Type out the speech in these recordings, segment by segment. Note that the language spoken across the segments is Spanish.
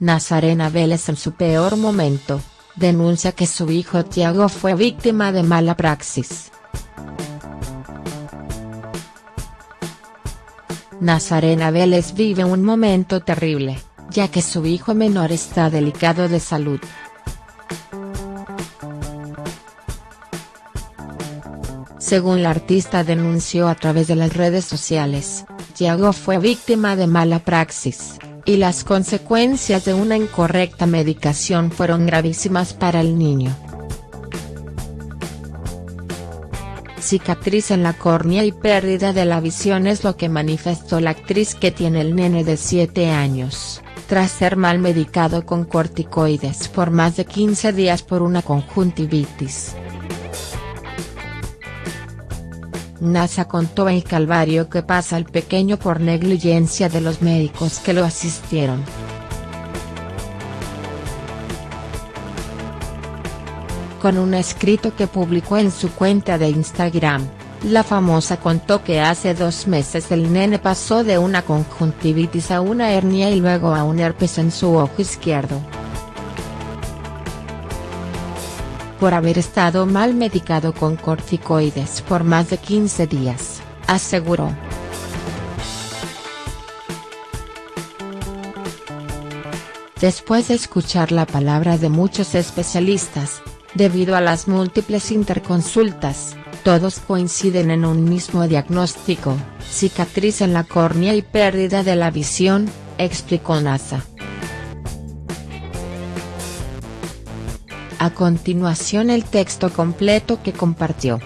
Nazarena Vélez en su peor momento, denuncia que su hijo Tiago fue víctima de mala praxis. Nazarena Vélez vive un momento terrible, ya que su hijo menor está delicado de salud. Según la artista denunció a través de las redes sociales, Tiago fue víctima de mala praxis, y las consecuencias de una incorrecta medicación fueron gravísimas para el niño. Cicatriz en la córnea y pérdida de la visión es lo que manifestó la actriz que tiene el nene de 7 años, tras ser mal medicado con corticoides por más de 15 días por una conjuntivitis. NASA contó el calvario que pasa el pequeño por negligencia de los médicos que lo asistieron. Con un escrito que publicó en su cuenta de Instagram, la famosa contó que hace dos meses el nene pasó de una conjuntivitis a una hernia y luego a un herpes en su ojo izquierdo. Por haber estado mal medicado con corticoides por más de 15 días, aseguró. Después de escuchar la palabra de muchos especialistas, debido a las múltiples interconsultas, todos coinciden en un mismo diagnóstico, cicatriz en la córnea y pérdida de la visión, explicó NASA. A continuación el texto completo que compartió.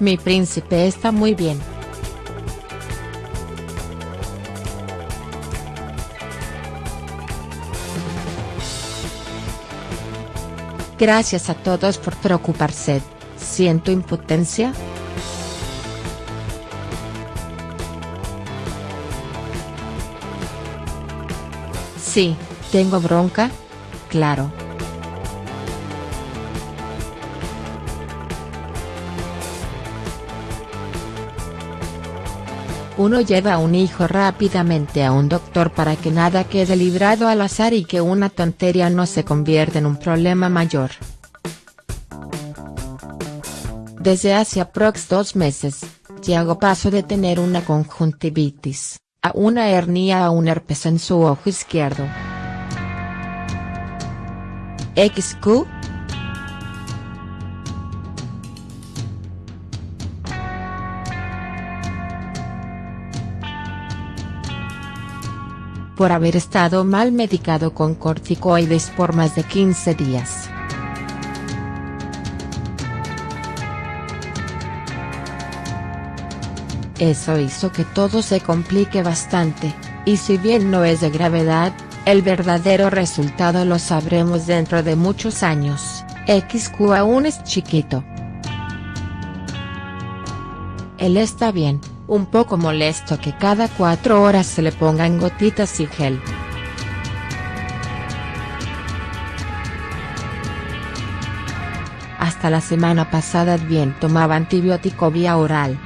Mi príncipe está muy bien. Gracias a todos por preocuparse, ¿siento impotencia?. Sí, tengo bronca, claro. Uno lleva a un hijo rápidamente a un doctor para que nada quede librado al azar y que una tontería no se convierta en un problema mayor. Desde hace aprox dos meses, Tiago pasó de tener una conjuntivitis una hernia a un herpes en su ojo izquierdo. XQ por haber estado mal medicado con corticoides por más de 15 días. Eso hizo que todo se complique bastante, y si bien no es de gravedad, el verdadero resultado lo sabremos dentro de muchos años, XQ aún es chiquito. Él está bien, un poco molesto que cada cuatro horas se le pongan gotitas y gel. Hasta la semana pasada bien tomaba antibiótico vía oral.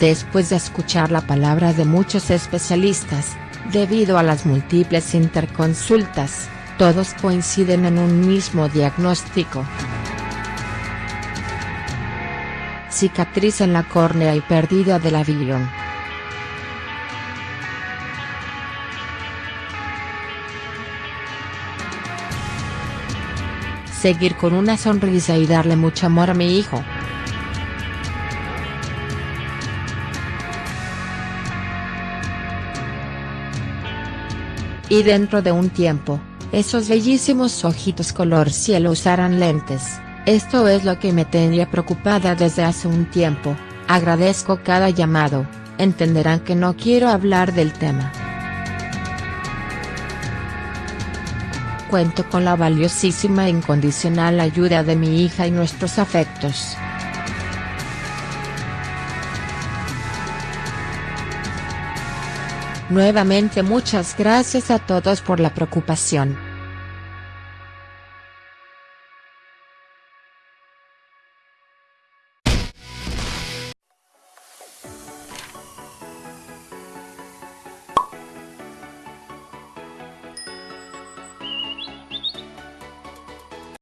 Después de escuchar la palabra de muchos especialistas, debido a las múltiples interconsultas, todos coinciden en un mismo diagnóstico. Cicatriz en la córnea y pérdida de la visión. Seguir con una sonrisa y darle mucho amor a mi hijo. Y dentro de un tiempo, esos bellísimos ojitos color cielo usarán lentes, esto es lo que me tenía preocupada desde hace un tiempo, agradezco cada llamado, entenderán que no quiero hablar del tema. Cuento con la valiosísima e incondicional ayuda de mi hija y nuestros afectos. Nuevamente muchas gracias a todos por la preocupación.